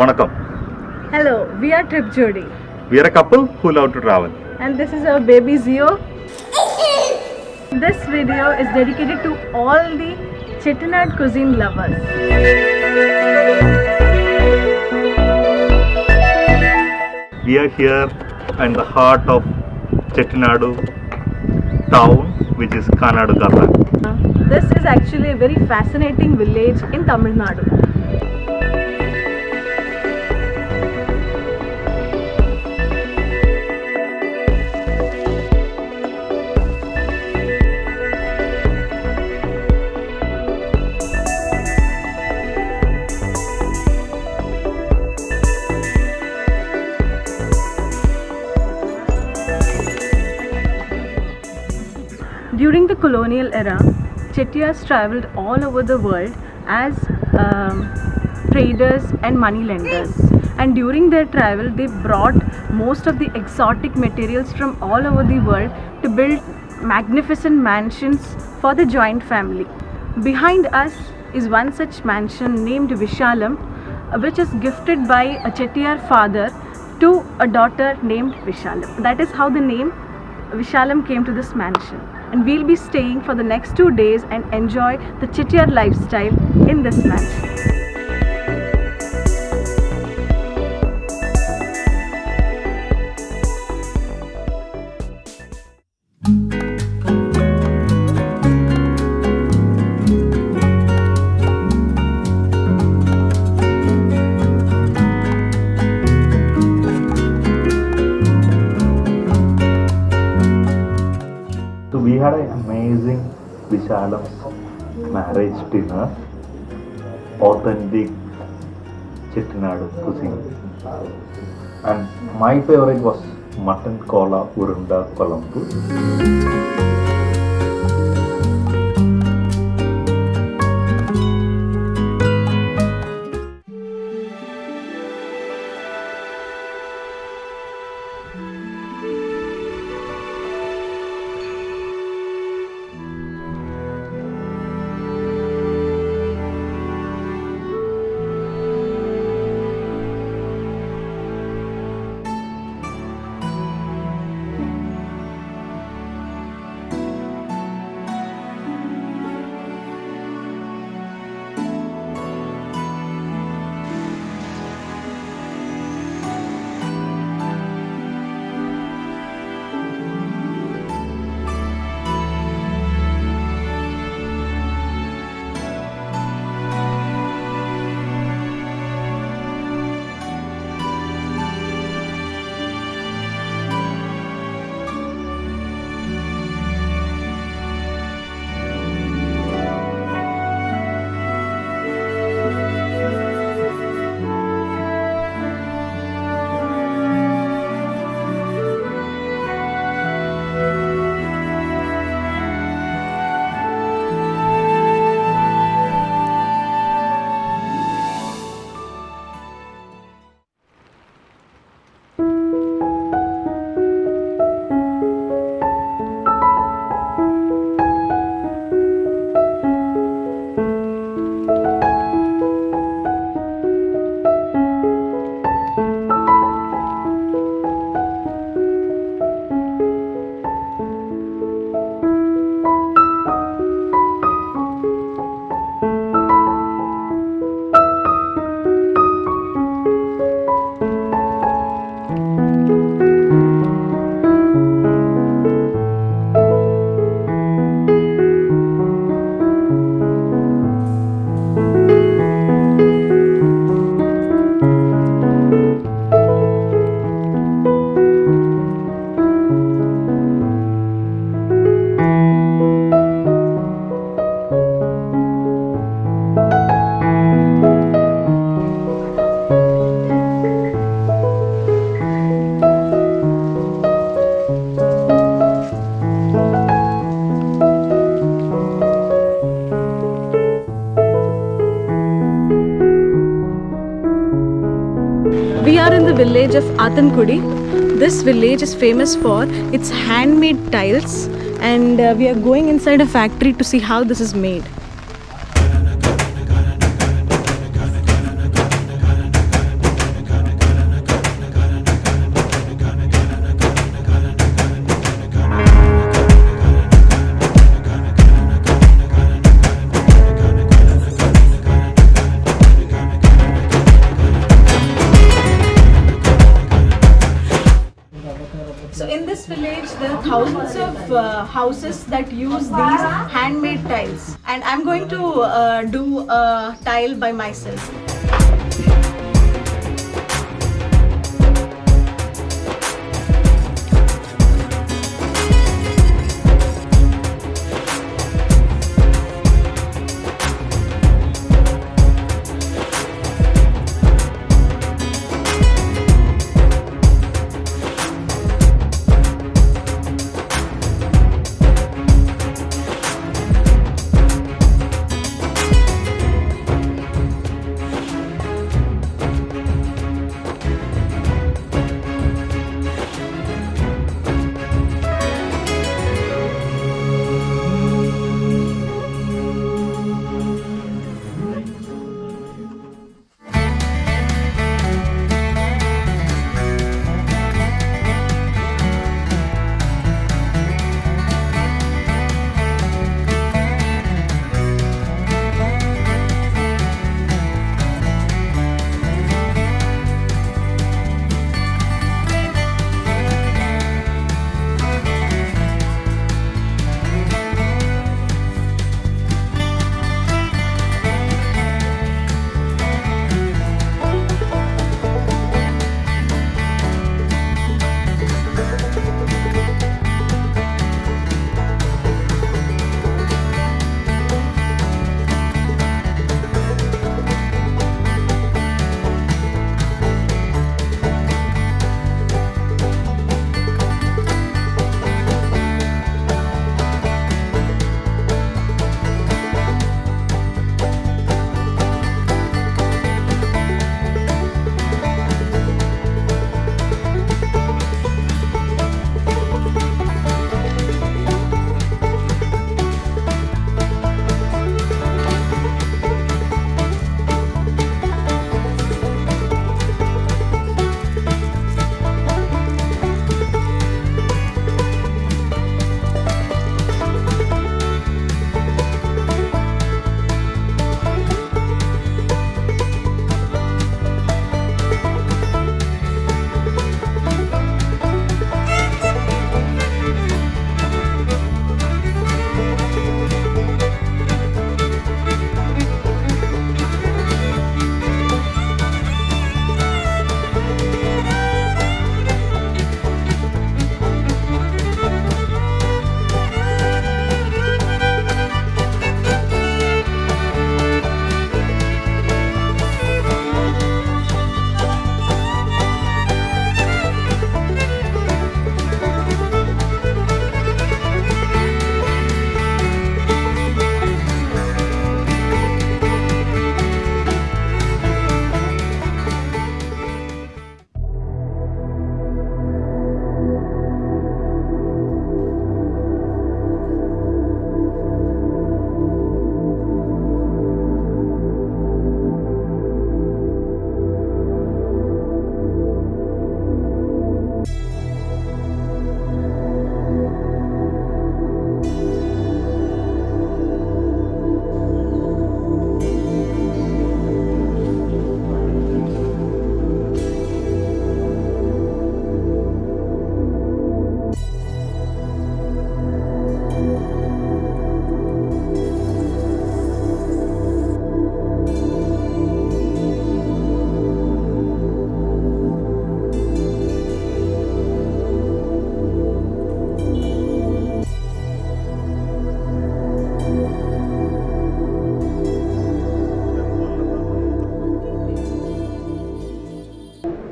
வணக்கம் Hello, we are Trip Jodi we are a couple who love to travel and this is our baby Zio. This video is dedicated to all the Chettinad cuisine lovers. we are here in the heart of Chettinadu town which is Kanadu Garla Uh, This is actually a very fascinating village in Tamil Nadu. During the colonial era, Chettiars traveled all over the world as um, traders and money lenders. And during their travel, they brought most of the exotic materials from all over the world to build magnificent mansions for the joint family. Behind us is one such mansion named Vishalam, which is gifted by a Chettiar father to a daughter named Vishalam. That is how the name Vishalam came to this mansion. And we'll be staying for the next two days and enjoy the Chettiar lifestyle in this mansion. Amazing Vishalam marriage dinner authentic Chettinadu cuisine and my favorite was mutton kola urunda kolambu village. This village is famous for its handmade tiles and uh, we are going inside a factory to see how this is made. This village, there are thousands of uh, houses that use these handmade tiles, and I'm going to uh, do a tile by myself.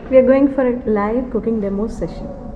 We are going for a live cooking demo session.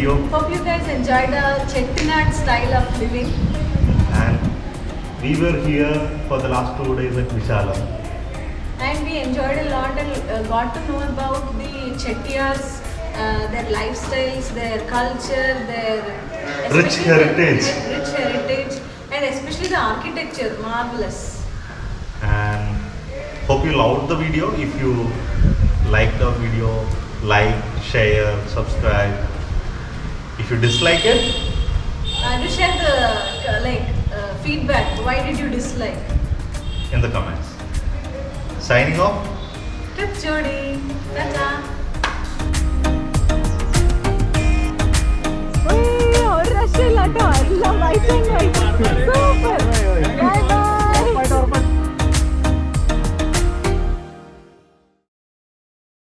Video Hope you guys enjoyed the Chettinad style of living. and we were here for the last two days at Vishalam. And we enjoyed a lot and uh, got to know about the Chettiars, uh, their lifestyles, their culture, their Rich heritage. The, rich heritage, and especially the architecture, marvelous. and hope you loved the video if you liked the video like share subscribe if you dislike it Uh, do share the uh, like uh, feedback. Why did you dislike? in the comments signing off Trip Jodi. Ta-ta. ഒരു രക്ഷയില്ലാട്ടോ എല്ലാം white and white super bye bye